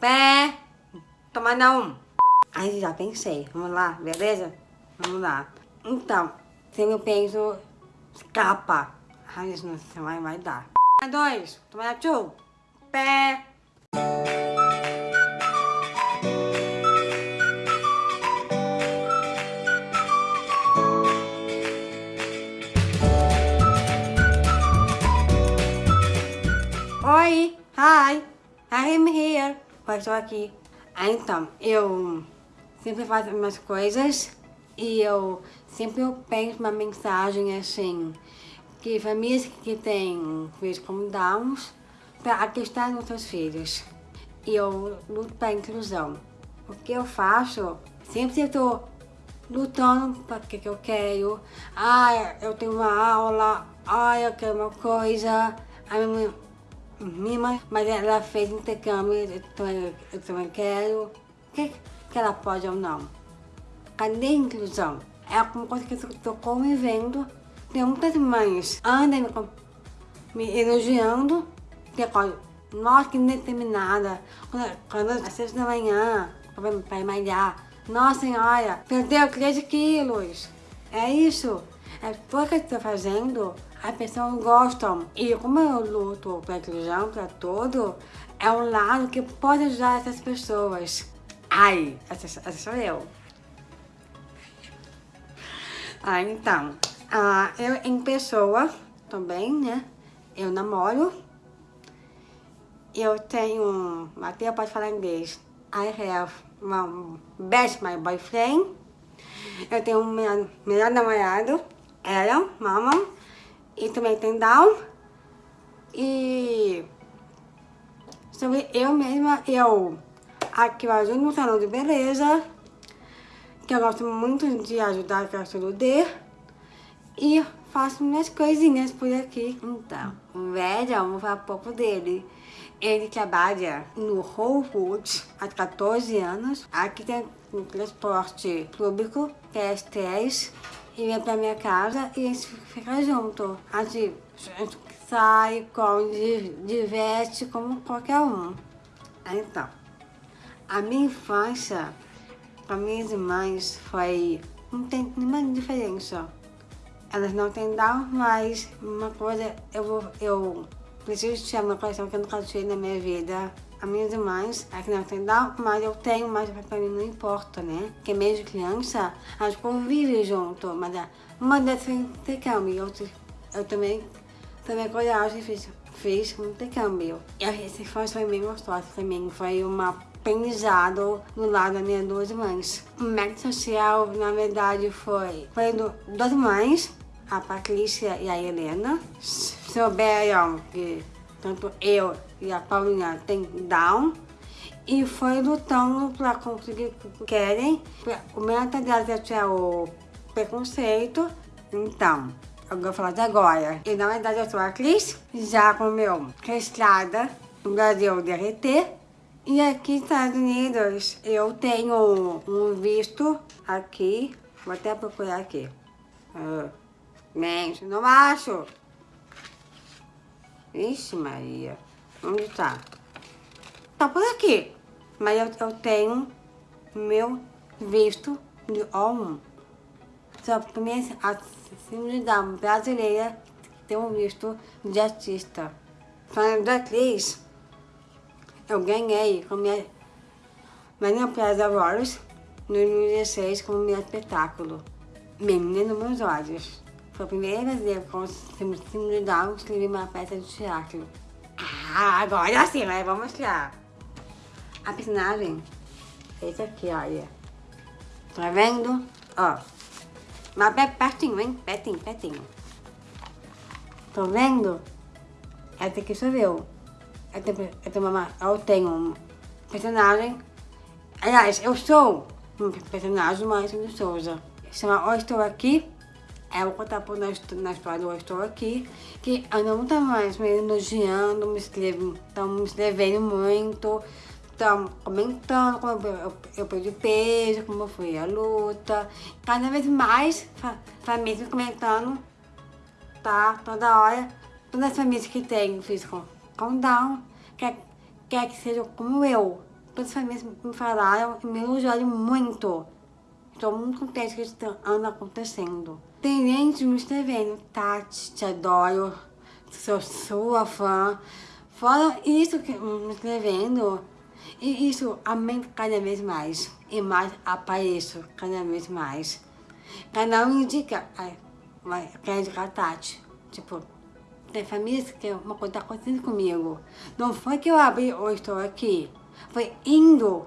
Pé. Toma não. Aí já pensei. Vamos lá, beleza? Vamos lá. Então, se eu penso capa. Ai, isso não vai, vai dar. Dois. Toma tchu. Pé. Oi, hi, I'm here. Eu estou aqui. Ah, então, eu sempre faço minhas coisas e eu sempre eu penso uma mensagem assim, que famílias que têm filhos com Downs, para acreditar nos seus filhos. E eu luto para a inclusão. O que eu faço, sempre estou lutando para o que eu quero. Ah, eu tenho uma aula, ah, eu quero uma coisa. A minha Mima, mas ela fez intercâmbio, eu, eu também quero. O que, que ela pode ou não? Cadê a inclusão? É uma coisa que eu estou convivendo. Tem muitas mães andam me, me elogiando, que coisa, nossa, que determinada. Quando, quando às seis da manhã, para malhar, nossa senhora, perdeu 13 quilos. É isso. É tudo que eu estou fazendo as pessoas gostam. E como eu luto para inclusão, para todo, é um lado que pode ajudar essas pessoas. Ai, essa, essa sou eu. Ah, então, ah, eu em pessoa também, né? Eu namoro. Eu tenho, até pode falar inglês. I have my best my boyfriend. Eu tenho um melhor namorado, ela, mama e também tem Down. E sobre eu mesma, eu aqui eu ajudo no salão de beleza, que eu gosto muito de ajudar a do D. E faço minhas coisinhas por aqui. Então, o velho, vamos falar pouco dele. Ele trabalha no Whole Foods há 14 anos. Aqui tem um transporte público, que é S3 vem pra minha casa e a gente fica junto. A gente, sai, come, diverte como qualquer um. Então, a minha infância com minhas irmãs foi... não tem nenhuma diferença. Elas não têm Down, mas uma coisa eu, vou, eu preciso tirar uma coisa que eu nunca tive na minha vida as minhas irmãs, aqui não tem Down, mas eu tenho, mas pra mim não importa, né? Porque mesmo criança, elas convivem junto, mas uma dessas foi intercâmbio, eu, também também coragem fiz, fiz um intercâmbio. E a infância foi bem gostosa também, foi uma aprendizado do lado das minhas duas mães. O método social, na verdade, foi, foi do, duas mães, a Patrícia e a Helena, souberam que tanto eu e a Paulinha tem Down. E foi lutando para conseguir o que querem. O meta delas é o preconceito. Então, eu vou falar de agora. E na verdade eu sou a Cris, já com meu registrada no Brasil DRT. E aqui nos Estados Unidos eu tenho um visto aqui. Vou até procurar aqui. Uh, mente, não acho. Ixi Maria, onde tá? Tá por aqui. Mas eu, eu tenho meu visto de O1. Sou a primeira celebridade brasileira tem um visto de artista. Falando da atriz, eu ganhei com minha Maria Plaza Awards no 2016 como meu espetáculo. Menina nos meus olhos. Foi a primeira vez que eu símbolo de Down escrevi uma peça de teatro. Ah, agora sim, né? Vou mostrar. A personagem é esse aqui, olha. Tá vendo? Ó. Mas pertinho, hein? Pertinho, pertinho. Tá vendo? Essa aqui sou eu. Eu tenho, eu tenho, uma, eu tenho um personagem. Aliás, eu sou um personagem do Márcio de Souza. Chama Ó Estou Aqui é, vou contar por na, na história do Estou Aqui, que eu não tá mais me elogiando, me estão me escrevendo muito, estão comentando como eu, eu, eu perdi peso, como foi a luta. Cada vez mais famílias comentando, tá? Toda hora, todas as famílias que têm físico com Down, quer, quer que sejam como eu. todas as famílias me falaram e me elogiaram muito. Estou muito contente que isso anda acontecendo. Tem gente me escrevendo, Tati, te adoro, sou sua fã. Fora isso que me escrevendo, e isso aumenta cada vez mais. E mais apareço cada vez mais. Cada um indica, ai, vai, quer indicar Tati. Tipo, tem famílias que uma coisa está acontecendo comigo. Não foi que eu abri ou estou aqui. Foi indo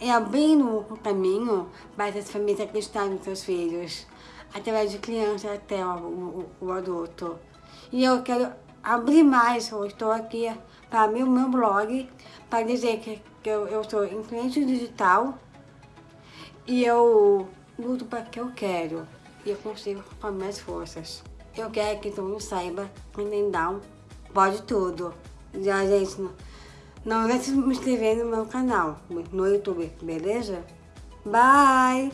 e abrindo um caminho para essas famílias acreditarem nos seus filhos. Através de criança até o, o, o adulto. E eu quero abrir mais, eu estou aqui para abrir o meu blog, para dizer que, que eu, eu sou influente digital e eu luto para o que eu quero. E eu consigo com as minhas forças. Eu quero que todo mundo saiba que o Down pode tudo. Já, gente, não, deixe de me inscrever no meu canal, no YouTube, beleza? Bye!